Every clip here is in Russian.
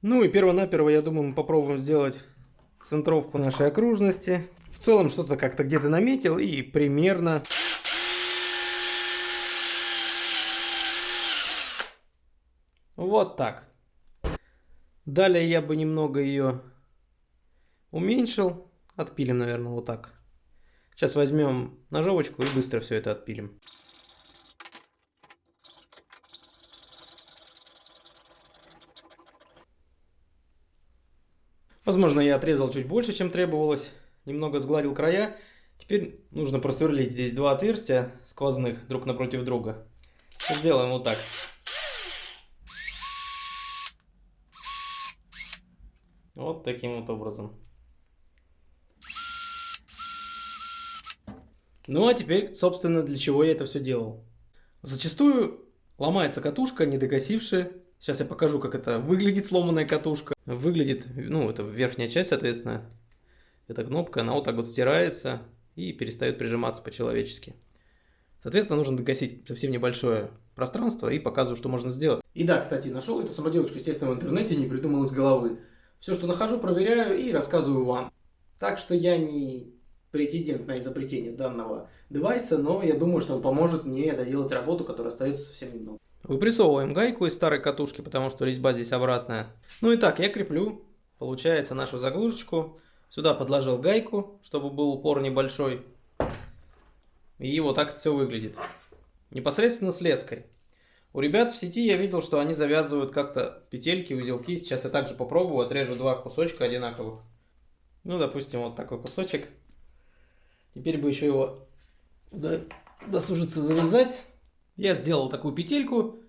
Ну и перво-наперво, я думаю, мы попробуем сделать центровку нашей окружности. В целом что-то как-то где-то наметил и примерно... Вот так. Далее я бы немного ее уменьшил. Отпилим, наверное, вот так. Сейчас возьмем ножовочку и быстро все это отпилим. Возможно, я отрезал чуть больше, чем требовалось. Немного сгладил края. Теперь нужно просверлить здесь два отверстия сквозных друг напротив друга. Сделаем вот так. Вот таким вот образом. Ну а теперь, собственно, для чего я это все делал. Зачастую ломается катушка, не докосившая. Сейчас я покажу, как это выглядит сломанная катушка. Выглядит, ну, это верхняя часть, соответственно. Эта кнопка, она вот так вот стирается и перестает прижиматься по-человечески. Соответственно, нужно докосить совсем небольшое пространство и показываю, что можно сделать. И да, кстати, нашел эту самоделочку, естественно, в интернете, не придумал из головы. Все, что нахожу, проверяю и рассказываю вам. Так что я не претендент на изобретение данного девайса, но я думаю, что он поможет мне доделать работу, которая остается совсем немного. Выпрессовываем гайку из старой катушки, потому что резьба здесь обратная. Ну и так, я креплю, получается, нашу заглушечку. Сюда подложил гайку, чтобы был упор небольшой. И вот так все выглядит. Непосредственно с леской. У ребят в сети я видел, что они завязывают как-то петельки, узелки. Сейчас я также попробую, отрежу два кусочка одинаковых. Ну, допустим, вот такой кусочек. Теперь бы еще его досужиться завязать. Я сделал такую петельку.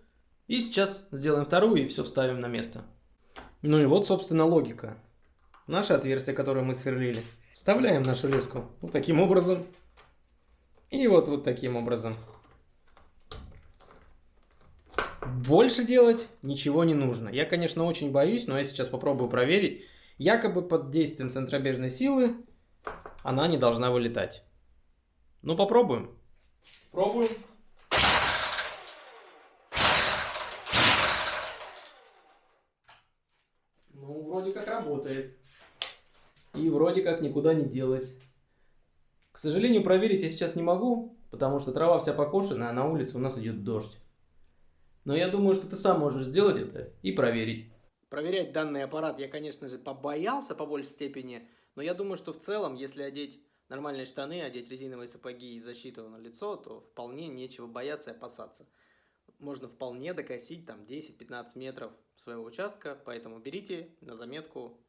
И сейчас сделаем вторую и все вставим на место. Ну и вот, собственно, логика. Наше отверстие, которое мы сверлили. Вставляем нашу леску вот таким образом. И вот вот таким образом. Больше делать ничего не нужно. Я, конечно, очень боюсь, но я сейчас попробую проверить. Якобы под действием центробежной силы она не должна вылетать. Ну, попробуем. Пробуем. Ну, вроде как работает. И вроде как никуда не делась. К сожалению, проверить я сейчас не могу, потому что трава вся покошенная, а на улице у нас идет дождь. Но я думаю, что ты сам можешь сделать это и проверить. Проверять данный аппарат я, конечно же, побоялся по большей степени, но я думаю, что в целом, если одеть нормальные штаны, одеть резиновые сапоги и защиту на лицо, то вполне нечего бояться и опасаться. Можно вполне докосить там 10-15 метров своего участка, поэтому берите на заметку